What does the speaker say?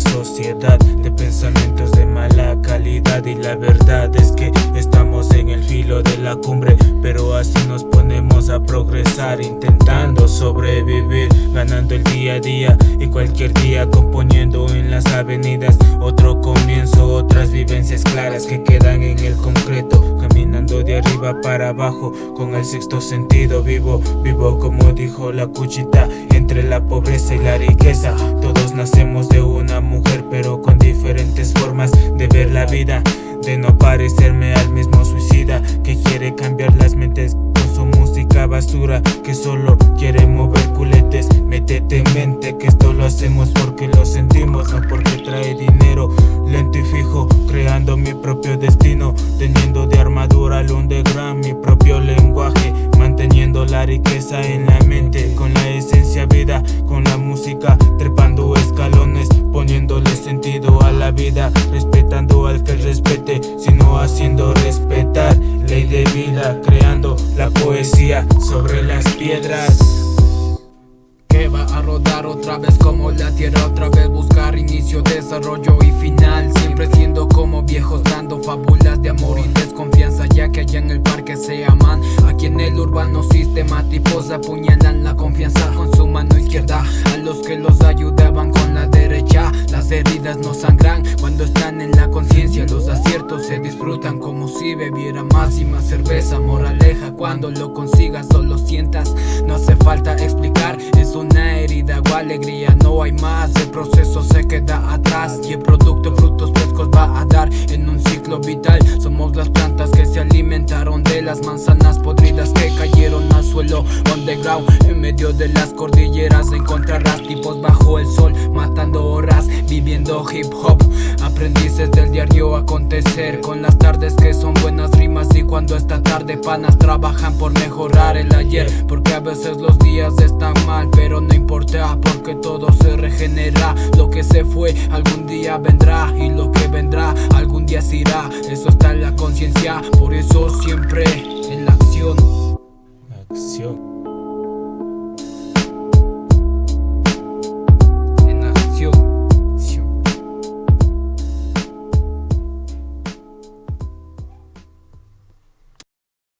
sociedad de pensamientos de mala calidad y la verdad es que estamos en el filo de la cumbre pero así nos ponemos a progresar intentando sobrevivir ganando el día a día y cualquier día componiendo en las avenidas. Otro comienzo otras vivencias claras que quedan en el concreto. De arriba para abajo con el sexto sentido vivo Vivo como dijo la cuchita entre la pobreza y la riqueza Todos nacemos de una mujer pero con diferentes formas de ver la vida De no parecerme al mismo suicida que quiere cambiar las mentes con su música basura Que solo quiere mover culetes Métete en mente que esto lo hacemos porque lo sentimos No porque trae Mi propio destino Teniendo de armadura al underground mi propio lenguaje Manteniendo la riqueza en la mente Con la esencia vida, con la música Trepando escalones, poniéndole sentido a la vida Respetando al que respete, sino haciendo respetar Ley de vida, creando la poesía sobre las piedras. Va a rodar otra vez como la tierra Otra vez buscar inicio, desarrollo y final Siempre siendo como amor y desconfianza Ya que allá en el parque se aman. Aquí en el urbano sistemáticos apuñalan la confianza con su mano izquierda. A los que los ayudaban con la derecha Las heridas no sangran. Cuando están en la conciencia Los aciertos se disfrutan como si bebiera más y más cerveza. Moraleja cuando lo consigas solo sientas. No hace falta explicar, es un una herida o alegría. No hay más, el proceso se queda atrás Y el producto frutos frescos va a dar en un Las plantas que se alimentaron de las manzanas podridas Que cayeron al suelo underground En medio de las cordilleras encontrarás tipos bajo el sol Matando horas, viviendo hip hop. Aprendices del diario acontecer Con las tardes que son buenas rimas Y cuando esta tarde panas trabajan por mejorar el ayer Porque a veces los días están mal pero no importa porque todo se regenera Lo que se fue algún día vendrá y lo que Eso está en la conciencia, por eso siempre en la acción. Acción